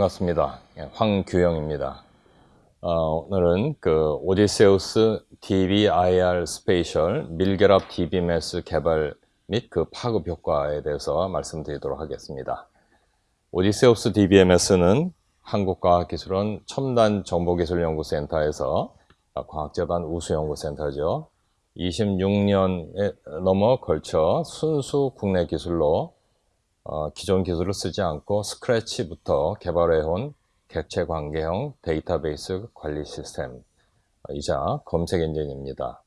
반갑습니다. 예, 황규영입니다. 어, 오늘은 그 오디세우스 DBIR spatial 밀결합 DBMS 개발 및 그 파급 효과에 대해서 말씀드리도록 하겠습니다. 오디세우스 DBMS는 한국과학기술원 첨단정보기술연구센터에서 과학재단 우수연구센터죠. 26년에 넘어 걸쳐 순수 국내 기술로 어, 기존 기술을 쓰지 않고 scratch부터 개발해온 객체 관계형 데이터베이스 관리 시스템 이자 검색 엔진입니다.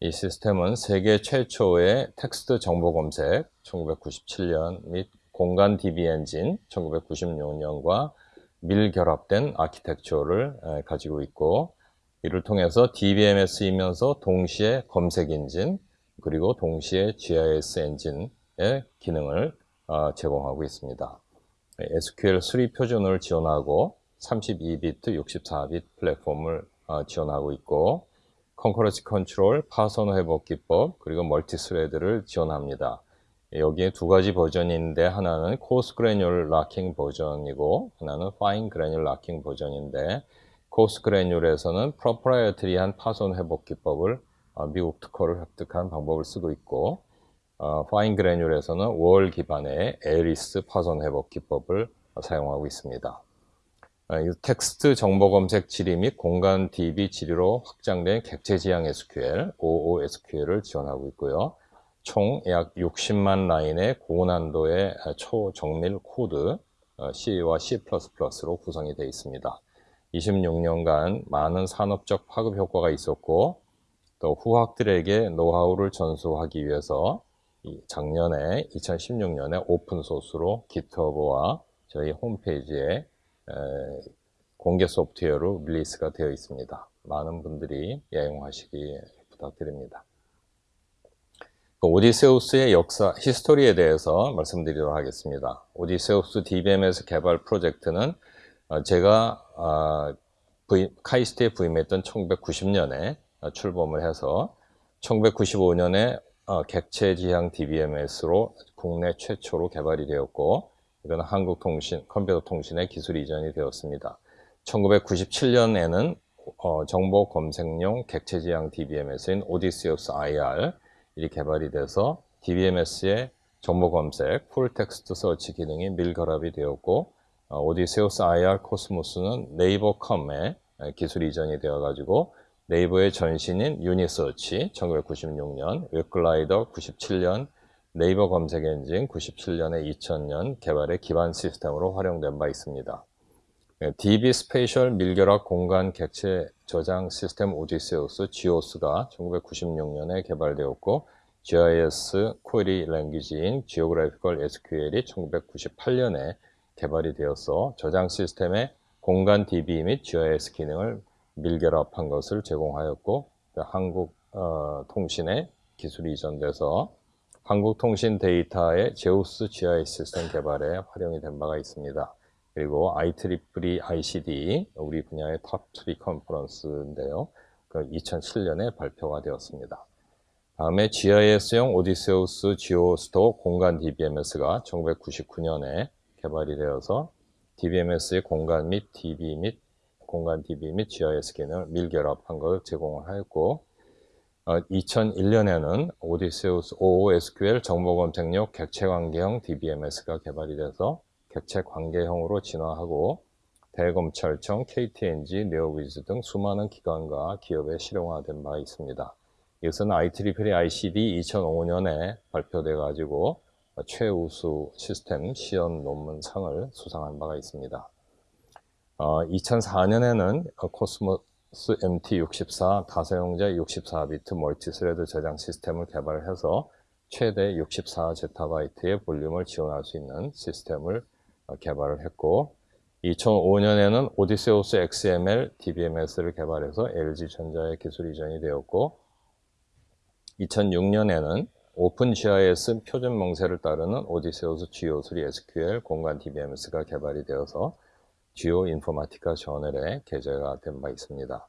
이 시스템은 세계 최초의 텍스트 정보 검색 1997년 및 공간 DB 엔진 1996년과 밀결합된 아키텍처를 가지고 있고 이를 통해서 DBMS이면서 동시에 검색 엔진 그리고 동시에 GIS 엔진의 기능을 어, 제공하고 있습니다. SQL three 표준을 지원하고 32비트, 64비트 플랫폼을 어, 지원하고 있고 concurrency control, 파손 회복 기법, 그리고 multi thread를 지원합니다. 여기에 두 가지 버전인데 하나는 coarse granule locking 버전이고 하나는 fine granule locking 버전인데 coarse granule에서는 proprietary한 파손 회복 기법을 어, 미국 특허를 획득한 방법을 쓰고 있고 어, fine granule에서는 WAL 기반의 ARIES 파손 회복 기법을 사용하고 있습니다. 어, 텍스트 정보 검색 질의 및 공간 DB 질의로 확장된 객체 지향 SQL, OOSQL을 지원하고 있고요. 총 약 60만 라인의 고난도의 초정밀 코드 어, C와 C++로 구성이 되어 있습니다. 26년간 많은 산업적 파급 효과가 있었고 또 후학들에게 노하우를 전수하기 위해서 작년에 2016년에 open source로 GitHub와 저희 홈페이지에 공개 소프트웨어로 release가 되어 있습니다. 많은 분들이 애용하시기 부탁드립니다. 그 오디세우스의 역사, history에 대해서 말씀드리도록 하겠습니다. 오디세우스 DBMS 개발 프로젝트는 어, 제가 아, 카이스트에 부임했던 1990년에 출범을 해서 1995년에 어, 객체 지향 DBMS로 국내 최초로 개발이 되었고 이건 한국통신, 컴퓨터 통신의 기술 이전이 되었습니다. 1997년에는 어, 정보 검색용 객체 지향 DBMS인 오디세우스 IR 이 개발이 돼서 DBMS의 정보 검색, full text search 기능이 밀결합이 되었고 어, 오디세우스 IR 코스모스는 네이버컴에 기술 이전이 되어가지고 네이버의 전신인 유니서치 1996년, 웹글라이더 97년, 네이버 검색 엔진 97년에 2000년 개발의 기반 시스템으로 활용된 바 있습니다. DB spatial 밀결합 공간 객체 저장 시스템 오디세우스 GOS가 1996년에 개발되었고 GIS query language인 Geographical SQL이 1998년에 개발이 되어서 저장 시스템의 공간 DB 및 GIS 기능을 밀결합한 것을 제공하였고 한국 어, 통신의 기술이 이전돼서 한국통신 데이터의 제우스 GIS 시스템 개발에 활용이 된 바가 있습니다. 그리고 IEEE ICDE 우리 분야의 탑3 컨퍼런스인데요. 그 2007년에 발표가 되었습니다. 다음에 GIS용 오디세우스 지오스토 공간 DBMS가 1999년에 개발이 되어서 DBMS의 공간 및 DB 및 공간 DB 및 GIS 기능을 밀결합한 것을 제공을 하였고 어, 2001년에는 오디세우스 OOSQL 정보검색용 객체관계형 DBMS가 개발이 돼서 객체관계형으로 진화하고 대검찰청, KTNG, 네오위즈 등 수많은 기관과 기업에 실용화된 바 있습니다. 이것은 IEEE ICD 2005년에 발표돼 가지고 최우수 시스템 시연 논문상을 수상한 바가 있습니다. 어, 2004년에는 코스모스 MT64 다사용자 64비트 multi-thread 저장 시스템을 개발해서 최대 64제타바이트의 볼륨을 지원할 수 있는 시스템을 어, 개발을 했고 2005년에는 오디세우스 XML DBMS를 개발해서 LG전자의 기술 이전이 되었고 2006년에는 OpenGIS 표준 명세를 따르는 오디세우스 G53 SQL 공간 DBMS가 개발이 되어서 GeoInformatica 저널에 게재가 된 바 있습니다.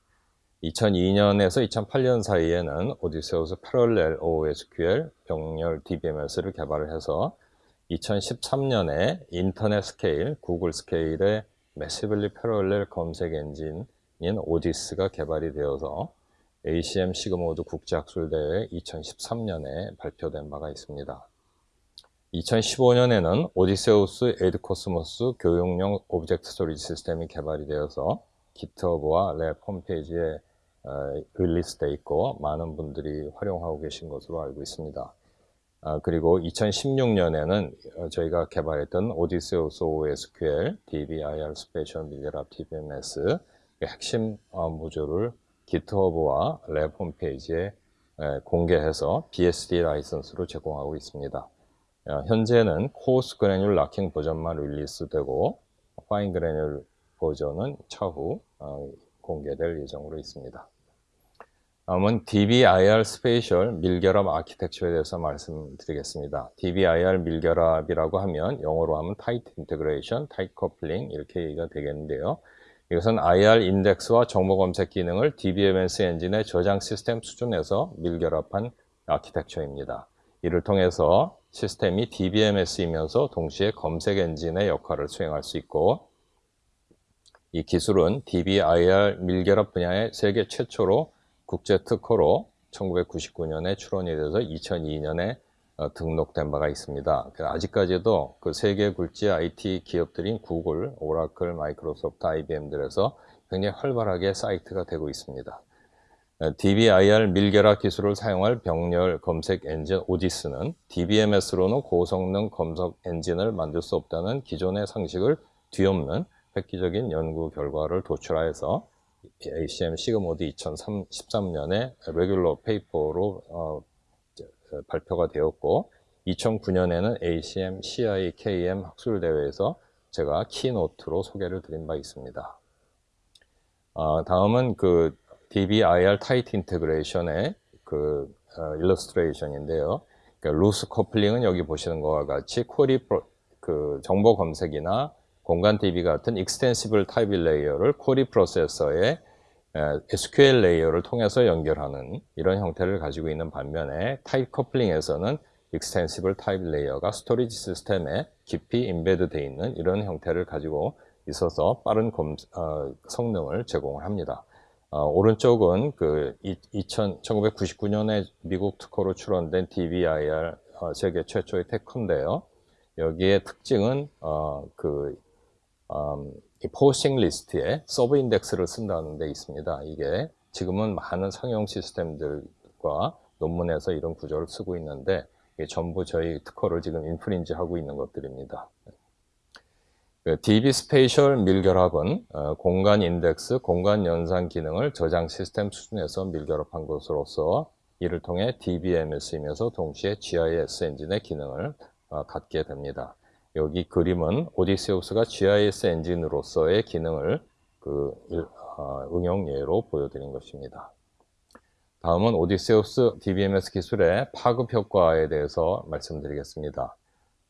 2002년에서 2008년 사이에는 오디세우스 parallel OOSQL 병렬 DBMS를 개발을 해서 2013년에 인터넷 스케일, 구글 scale의 massively parallel 검색 엔진인 오디스가 개발이 되어서 ACM SIGMOD 국제학술대회 2013년에 발표된 바가 있습니다. 2015년에는 오디세우스 에듀코스모스 교육용 object storage 시스템이 개발이 되어서 GitHub와 lab 홈페이지에 release되어 있고 많은 분들이 활용하고 계신 것으로 알고 있습니다. 아, 그리고 2016년에는 저희가 개발했던 오디세우스 OOSQL, DBIR spatial 밀결합 DBMS 핵심 모듈을 GitHub와 lab 홈페이지에 공개해서 BSD 라이선스로 제공하고 있습니다. 어, 현재는 coarse granule locking 버전만 release되고 fine granule 버전은 차후 어, 공개될 예정으로 있습니다. 다음은 DBIR 스페셜 밀결합 아키텍처에 대해서 말씀드리겠습니다. DBIR 밀결합이라고 하면 영어로 하면 tight integration, tight coupling 이렇게 얘기가 되겠는데요. 이것은 IR 인덱스와 정보 검색 기능을 DBMS 엔진의 저장 시스템 수준에서 밀결합한 아키텍처입니다. 이를 통해서 시스템이 DBMS이면서 동시에 검색 엔진의 역할을 수행할 수 있고 이 기술은 DBIR 밀결합 분야의 세계 최초로 국제 특허로 1999년에 출원이 돼서 2002년에 어, 등록된 바가 있습니다. 아직까지도 그 세계 굴지 IT 기업들인 구글, 오라클, 마이크로소프트, IBM들에서 굉장히 활발하게 cite가 되고 있습니다. DBIR 밀결합 기술을 사용한 병렬 검색 엔진 오디스는 DBMS로는 고성능 검색 엔진을 만들 수 없다는 기존의 상식을 뒤엎는 획기적인 연구 결과를 도출하여서 ACM SIGMOD 2013년에 regular paper로 어, 발표가 되었고 2009년에는 ACM CIKM 학술대회에서 제가 keynote로 소개를 드린 바 있습니다. 어, 다음은 그 DBIR tight integration의 그 어, illustration인데요. 그러니까 loose coupling은 여기 보시는 것과 같이 query 그 정보 검색이나 공간 DB 같은 익스텐시블 타입 레이어를 쿼리 프로세서에 SQL 레이어를 통해서 연결하는 이런 형태를 가지고 있는 반면에 tight coupling에서는 extensible type layer가 storage 시스템에 깊이 embed 되어 있는 이런 형태를 가지고 있어서 빠른 검, 어, 성능을 제공을 합니다. 어, 오른쪽은 그 2000, 1999년에 미국 특허로 출원된 DBIR 어, 세계 최초의 tech인데요. 여기에 특징은 어, 그 음, posting list에 sub-index를 쓴다는 데 있습니다. 이게 지금은 많은 상용 시스템들과 논문에서 이런 구조를 쓰고 있는데 전부 저희 특허를 지금 infringe 하고 있는 것들입니다. 그 DB spatial 밀결합은 어, 공간 인덱스, 공간 연산 기능을 저장 시스템 수준에서 밀결합한 것으로서 이를 통해 DBMS를 쓰면서 동시에 GIS 엔진의 기능을 어, 갖게 됩니다. 여기 그림은 오디세우스가 GIS 엔진으로서의 기능을 그 어, 응용 예로 보여드린 것입니다. 다음은 오디세우스 DBMS 기술의 파급 효과에 대해서 말씀드리겠습니다.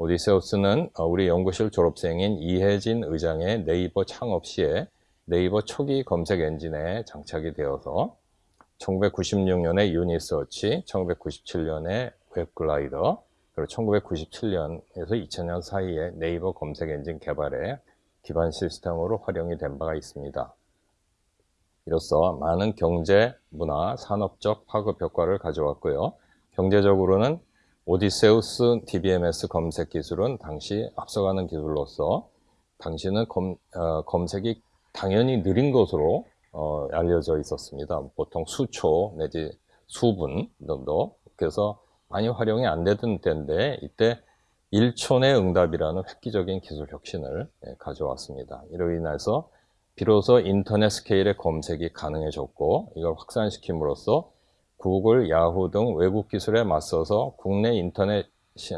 오디세우스는 어, 우리 연구실 졸업생인 이해진 의장의 네이버 창업 시에 네이버 초기 검색 엔진에 장착이 되어서 1996년에 유니서치, 1997년에 웹글라이더, 그리고 1997년에서 2000년 사이에 네이버 검색 엔진 개발에 기반 시스템으로 활용이 된 바가 있습니다. 이로써 많은 경제, 문화, 산업적 파급 효과를 가져왔고요. 경제적으로는 오디세우스 DBMS 검색 기술은 당시 앞서가는 기술로서 당시는 검, 어, 검색이 당연히 느린 것으로 어, 알려져 있었습니다. 보통 수초 내지 수분 정도 그래서 많이 활용이 안 되던 때인데 이때 1초 내 응답이라는 획기적인 기술 혁신을 예, 가져왔습니다. 이로 인해서 비로소 인터넷 스케일의 검색이 가능해졌고 이걸 확산시킴으로써 구글, 야후 등 외국 기술에 맞서서 국내 인터넷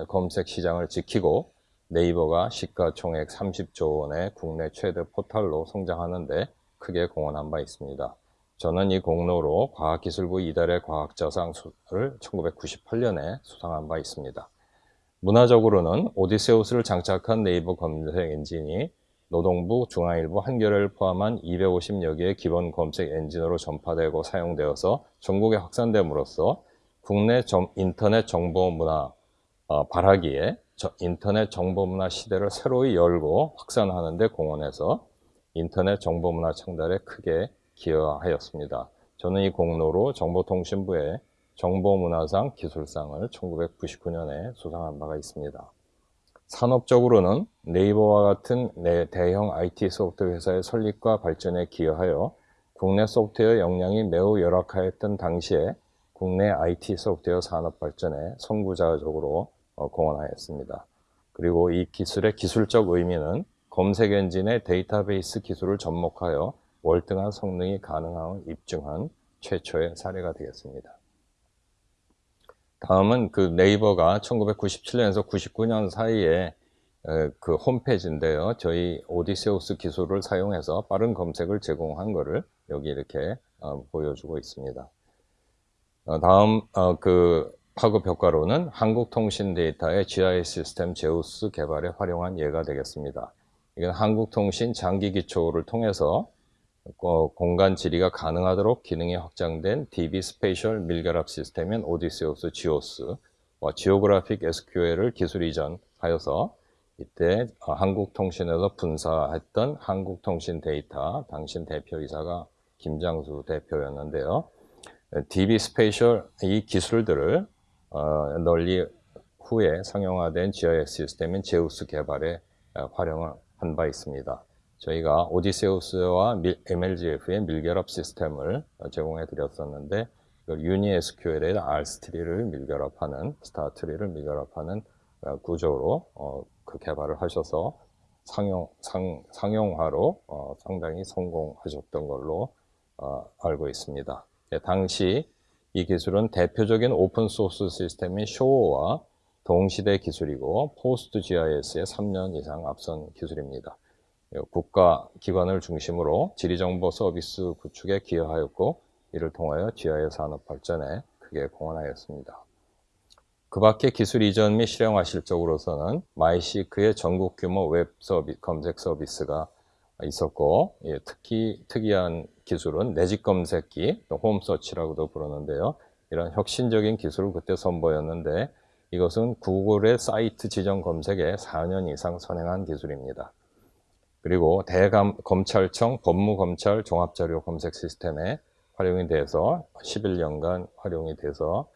검색 시장을 지키고 네이버가 시가총액 30조 원의 국내 최대 포털로 성장하는데 크게 공헌한 바 있습니다. 저는 이 공로로 과학기술부 이달의 과학자상을 1998년에 수상한 바 있습니다. 문화적으로는 오디세우스를 장착한 네이버 검색 엔진이 노동부, 중앙일보, 한겨레를 포함한 250여 개의 기본 검색 엔진으로 전파되고 사용되어서 전국에 확산됨으로써 국내 점, 인터넷 정보 문화 어, 발하기에 인터넷 정보 문화 시대를 새로이 열고 확산하는 데 공헌해서 인터넷 정보 문화 창달에 크게 기여하였습니다. 저는 이 공로로 정보통신부의 정보문화상 기술상을 1999년에 수상한 바가 있습니다. 산업적으로는 네이버와 같은 대형 IT 소프트웨어 회사의 설립과 발전에 기여하여 국내 소프트웨어 역량이 매우 열악하였던 당시에 국내 IT 소프트웨어 산업 발전에 선구자적으로 어, 공헌하였습니다. 그리고 이 기술의 기술적 의미는 검색 엔진의 데이터베이스 기술을 접목하여 월등한 성능이 가능함을 입증한 최초의 사례가 되겠습니다. 다음은 그 네이버가 1997년에서 99년 사이에 그 홈페이지인데요. 저희 오디세우스 기술을 사용해서 빠른 검색을 제공한 것을 여기 이렇게 어, 보여주고 있습니다. 어, 다음 어, 그 파급 효과로는 한국통신 데이터의 GIS 시스템 제우스 개발에 활용한 예가 되겠습니다. 이건 한국통신 장기 기초를 통해서 공간 질의가 가능하도록 기능이 확장된 DB spatial 밀결합 시스템인 오디세우스 지오스와 geographic SQL을 기술 이전하여서 이때 한국통신에서 분사했던 한국통신 데이터 당시 대표이사가 김장수 대표였는데요. DB spatial 이 기술들을 어, 널리 후에 상용화된 GIS 시스템인 제우스 개발에 활용을 한 바 있습니다. 저희가 오디세우스와 MLGF의 밀결합 시스템을 제공해 드렸었는데 UniSQL에 R tree를 밀결합하는 star tree를 밀결합하는 어, 구조로 어, 그 개발을 하셔서 상용, 상, 상용화로 어, 상당히 성공하셨던 걸로 어, 알고 있습니다. 네, 당시 이 기술은 대표적인 오픈소스 시스템인 쇼와 동시대 기술이고 PostGIS의 3년 이상 앞선 기술입니다. 국가 기관을 중심으로 지리정보 서비스 구축에 기여하였고 이를 통하여 GIS 산업 발전에 크게 공헌하였습니다. 그 밖에 기술 이전 및 실용화 실적으로서는 마이시크의 전국 규모 웹 서비, 검색 서비스가 있었고 예, 특히 특이한 기술은 내집 검색기, home search라고도 부르는데요. 이런 혁신적인 기술을 그때 선보였는데 이것은 구글의 사이트 지정 검색에 4년 이상 선행한 기술입니다. 그리고 대검찰청 법무검찰 종합자료 검색 시스템에 활용이 돼서 11년간 활용이 돼서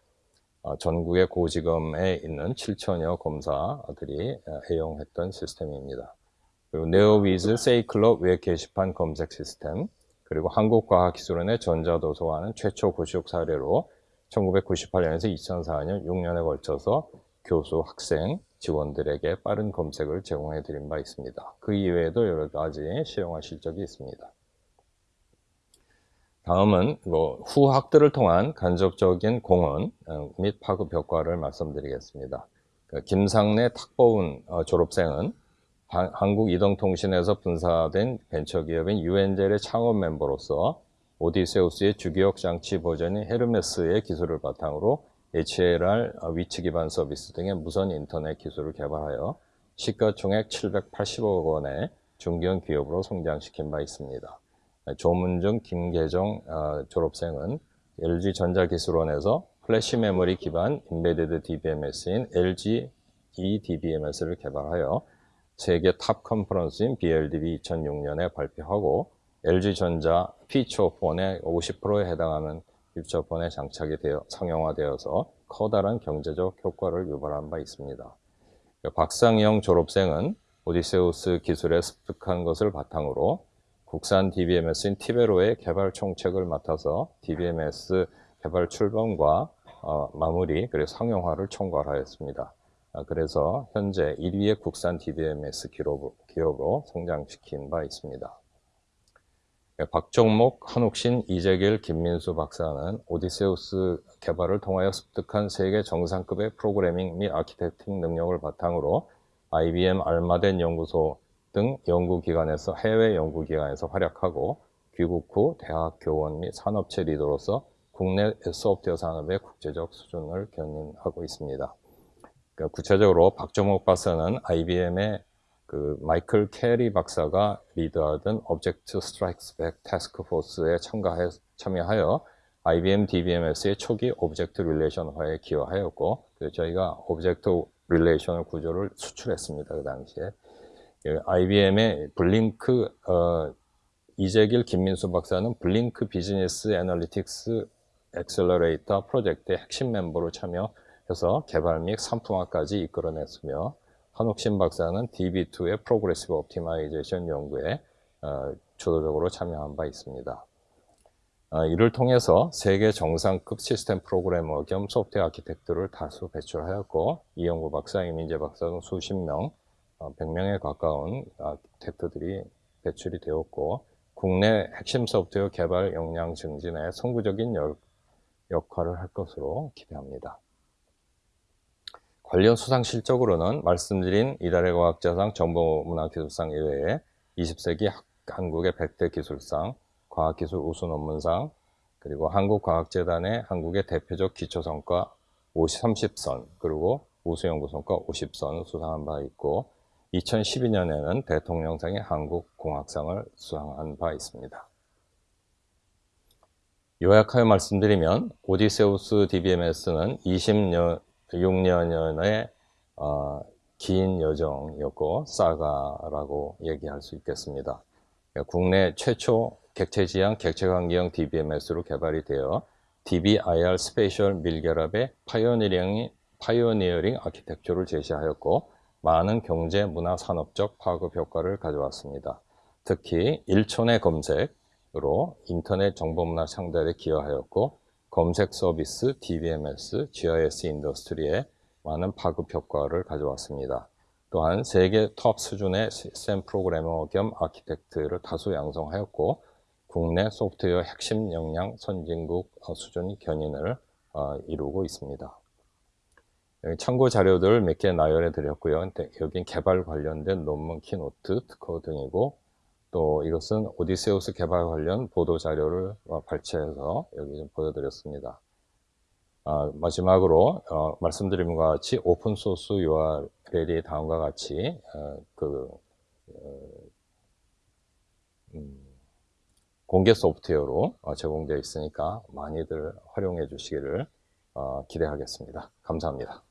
어, 전국의 고지검에 있는 7천여 검사들이 어, 애용했던 시스템입니다. 그리고 네오위즈 세이클럽 웹 게시판 검색 시스템, 그리고 한국과학기술원의 전자도서관은 최초 구축 사례로 1998년에서 2004년 6년에 걸쳐서 교수, 학생, 직원들에게 빠른 검색을 제공해 드린 바 있습니다. 그 이외에도 여러 가지 실용화 실적이 있습니다. 다음은 뭐 후학들을 통한 간접적인 공헌 어, 및 파급 효과를 말씀드리겠습니다. 그 김상래 탁보운 어, 졸업생은 한국이동통신에서 분사된 벤처기업인 유엔젤의 창업 멤버로서 오디세우스의 주기억 장치 버전인 헤르메스의 기술을 바탕으로 HLR 위치 기반 서비스 등의 무선 인터넷 기술을 개발하여 시가총액 780억 원의 중견 기업으로 성장시킨 바 있습니다. 조문중 김계정 어, 졸업생은 LG전자기술원에서 플래시 메모리 기반 embedded DBMS인 LG eDBMS를 개발하여 세계 탑 컨퍼런스인 BLDB 2006년에 발표하고 LG전자 피처폰의 50%에 해당하는 일처폰에 장착이 되어 상용화되어서 커다란 경제적 효과를 유발한 바 있습니다. 박상영 졸업생은 오디세우스 기술에 습득한 것을 바탕으로 국산 DBMS인 티베로의 개발 총책을 맡아서 DBMS 개발 출범과 어, 마무리 그리고 상용화를 총괄하였습니다. 아, 그래서 현재 1위의 국산 DBMS 기업으로, 기업으로 성장시킨 바 있습니다. 네, 박정목, 한옥신, 이재길, 김민수 박사는 오디세우스 개발을 통하여 습득한 세계 정상급의 프로그래밍 및 아키텍팅 능력을 바탕으로 IBM 알마덴 연구소 등 연구기관에서 해외 연구기관에서 활약하고 귀국 후 대학 교원 및 산업체 리더로서 국내 소프트웨어 산업의 국제적 수준을 견인하고 있습니다. 그러니까 구체적으로 박정욱 박사는 IBM의 그 마이클 캐리 박사가 리드하던 Object Strikes Back Task Force에 참가해 참여하여 IBM DBMS의 초기 object relation화에 기여하였고 저희가 object relation 구조를 수출했습니다. 그 당시에 IBM의 Blink 어, 이재길, 김민수 박사는 Blink business analytics accelerator 프로젝트의 핵심 멤버로 참여해서 개발 및 상품화까지 이끌어냈으며 한옥신 박사는 DB2의 progressive optimization 연구에 어, 주도적으로 참여한 바 있습니다. 어, 이를 통해서 세계 정상급 시스템 프로그래머 겸 소프트웨어 architect를 다수 배출하였고 이영구 박사, 이민재 박사 등 수십 명, 어, 100명에 가까운 아키텍트들이 배출이 되었고 국내 핵심 소프트웨어 개발 역량 증진에 선구적인 역, 역할을 할 것으로 기대합니다. 관련 수상 실적으로는 말씀드린 이달의 과학자상, 정보문화기술상 이외에 20세기 한국의 100대 기술상, 과학기술 우수 논문상, 그리고 한국과학재단의 한국의 대표적 기초성과 30선, 그리고 우수연구성과 50선 수상한 바 있고 2012년에는 대통령상의 한국공학상을 수상한 바 있습니다. 요약하여 말씀드리면 오디세우스 DBMS는 26년의 어, 긴 여정이었고 사가라고 얘기할 수 있겠습니다. 국내 최초 객체지향 객체관계형 DBMS로 개발이 되어 DBIR spatial 밀결합의 pioneering, pioneering architecture를 제시하였고 많은 경제, 문화, 산업적 파급 효과를 가져왔습니다. 특히 1초 내 검색으로 인터넷 정보문화 창달에 기여하였고 검색 서비스, DBMS, GIS industry에 많은 파급 효과를 가져왔습니다. 또한 세계 톱 수준의 시스템 프로그래머 겸 architect를 다수 양성하였고 국내 소프트웨어 핵심 역량 선진국 수준 견인을 어, 이루고 있습니다. 참고 자료들 몇 개 나열해 드렸고요. 여긴 개발 관련된 논문 keynote, 특허 등이고 또 이것은 오디세우스 개발 관련 보도 자료를 어, 발췌해서 여기 좀 보여드렸습니다. 아, 마지막으로 어, 말씀드린 것과 같이 오픈소스 URL이 다음과 같이 어, 그 어, 음, 공개 소프트웨어로 어, 제공되어 있으니까 많이들 활용해 주시기를 어, 기대하겠습니다. 감사합니다.